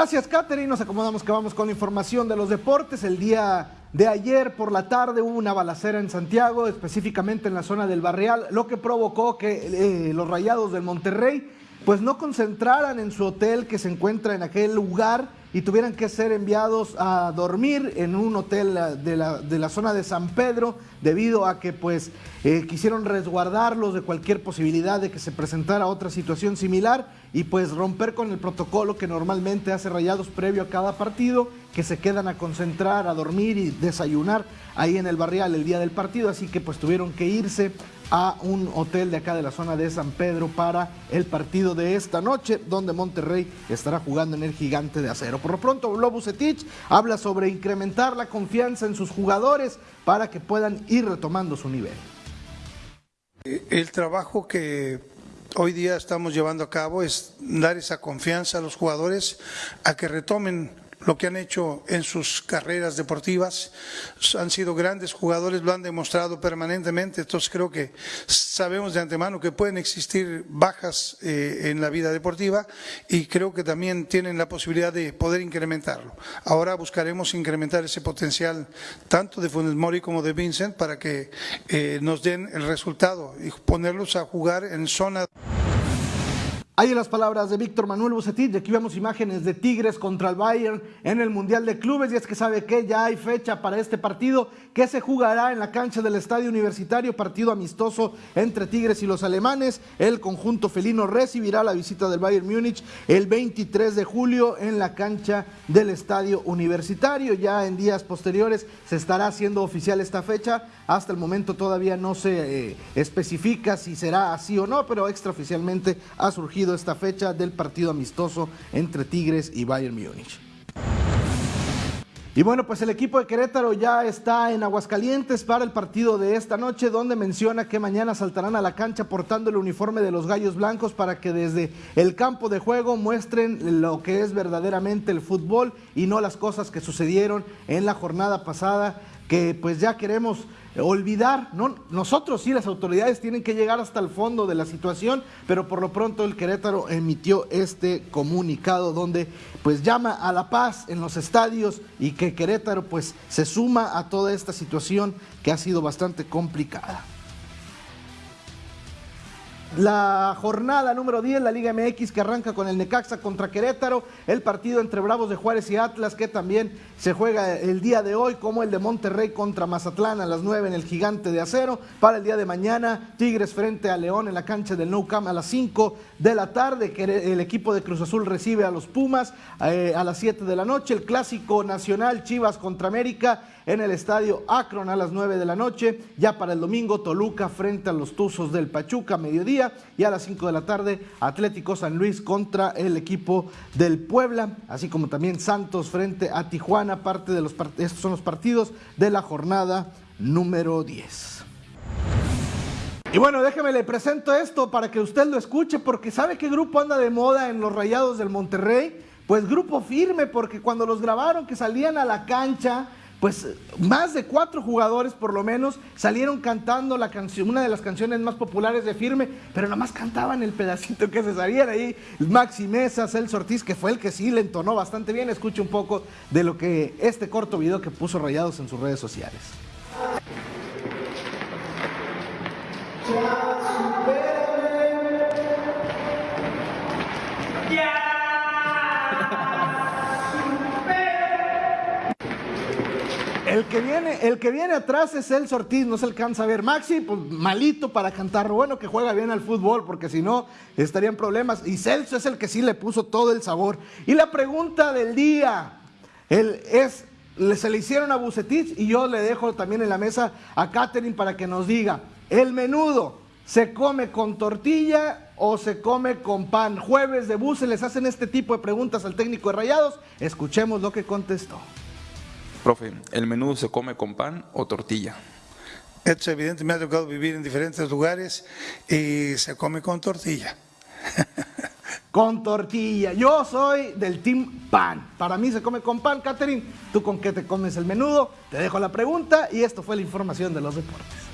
Gracias, Catherine. Nos acomodamos que vamos con información de los deportes. El día de ayer por la tarde hubo una balacera en Santiago, específicamente en la zona del Barrial, lo que provocó que eh, los rayados del Monterrey pues no concentraran en su hotel que se encuentra en aquel lugar y tuvieran que ser enviados a dormir en un hotel de la, de la zona de San Pedro debido a que pues eh, quisieron resguardarlos de cualquier posibilidad de que se presentara otra situación similar y pues romper con el protocolo que normalmente hace Rayados previo a cada partido, que se quedan a concentrar, a dormir y desayunar ahí en el barrial el día del partido, así que pues tuvieron que irse a un hotel de acá de la zona de San Pedro para el partido de esta noche, donde Monterrey estará jugando en el gigante de acero. Por lo pronto, Lobo Cetich habla sobre incrementar la confianza en sus jugadores para que puedan ir retomando su nivel. El trabajo que hoy día estamos llevando a cabo es dar esa confianza a los jugadores a que retomen lo que han hecho en sus carreras deportivas. Han sido grandes jugadores, lo han demostrado permanentemente, entonces creo que sabemos de antemano que pueden existir bajas eh, en la vida deportiva y creo que también tienen la posibilidad de poder incrementarlo. Ahora buscaremos incrementar ese potencial tanto de Funes Mori como de Vincent para que eh, nos den el resultado y ponerlos a jugar en zona. Ahí las palabras de Víctor Manuel Bucetich, aquí vemos imágenes de Tigres contra el Bayern en el Mundial de Clubes y es que sabe que ya hay fecha para este partido que se jugará en la cancha del Estadio Universitario, partido amistoso entre Tigres y los alemanes. El conjunto felino recibirá la visita del Bayern Múnich el 23 de julio en la cancha del Estadio Universitario. Ya en días posteriores se estará haciendo oficial esta fecha. Hasta el momento todavía no se eh, especifica si será así o no, pero extraoficialmente ha surgido esta fecha del partido amistoso entre Tigres y Bayern Múnich. Y bueno, pues el equipo de Querétaro ya está en Aguascalientes para el partido de esta noche, donde menciona que mañana saltarán a la cancha portando el uniforme de los Gallos Blancos para que desde el campo de juego muestren lo que es verdaderamente el fútbol y no las cosas que sucedieron en la jornada pasada, que pues ya queremos olvidar, ¿no? Nosotros sí, las autoridades tienen que llegar hasta el fondo de la situación, pero por lo pronto el Querétaro emitió este comunicado donde pues llama a la paz en los estadios y que Querétaro pues se suma a toda esta situación que ha sido bastante complicada. La jornada número 10, la Liga MX que arranca con el Necaxa contra Querétaro, el partido entre Bravos de Juárez y Atlas que también se juega el día de hoy, como el de Monterrey contra Mazatlán a las 9 en el Gigante de Acero. Para el día de mañana, Tigres frente a León en la cancha del Nou Camp a las 5 de la tarde, que el equipo de Cruz Azul recibe a los Pumas eh, a las 7 de la noche, el clásico nacional Chivas contra América en el estadio Akron a las 9 de la noche. Ya para el domingo, Toluca frente a los Tuzos del Pachuca, mediodía. Y a las 5 de la tarde, Atlético San Luis contra el equipo del Puebla, así como también Santos frente a Tijuana. Parte de los estos son los partidos de la jornada número 10. Y bueno, déjeme le presento esto para que usted lo escuche, porque ¿sabe qué grupo anda de moda en los Rayados del Monterrey? Pues grupo firme, porque cuando los grabaron que salían a la cancha, pues más de cuatro jugadores por lo menos salieron cantando la canción, una de las canciones más populares de Firme, pero nada más cantaban el pedacito que se salían ahí. Maxi Mesa, Celso Ortiz, que fue el que sí le entonó bastante bien. Escuche un poco de lo que este corto video que puso Rayados en sus redes sociales. El que viene, el que viene atrás es el Ortiz, no se alcanza a ver. Maxi, pues malito para cantar. Bueno que juega bien al fútbol, porque si no estarían problemas. Y Celso es el que sí le puso todo el sabor. Y la pregunta del día el, es, se le hicieron a Bucetich y yo le dejo también en la mesa a Catherine para que nos diga, el menudo, ¿se come con tortilla o se come con pan? Jueves de Buce les hacen este tipo de preguntas al técnico de Rayados. Escuchemos lo que contestó. Profe, ¿el menú se come con pan o tortilla? Es evidente, me ha tocado vivir en diferentes lugares y se come con tortilla. con tortilla. Yo soy del team pan. Para mí se come con pan, Catherine. ¿Tú con qué te comes el menudo? Te dejo la pregunta y esto fue la información de los deportes.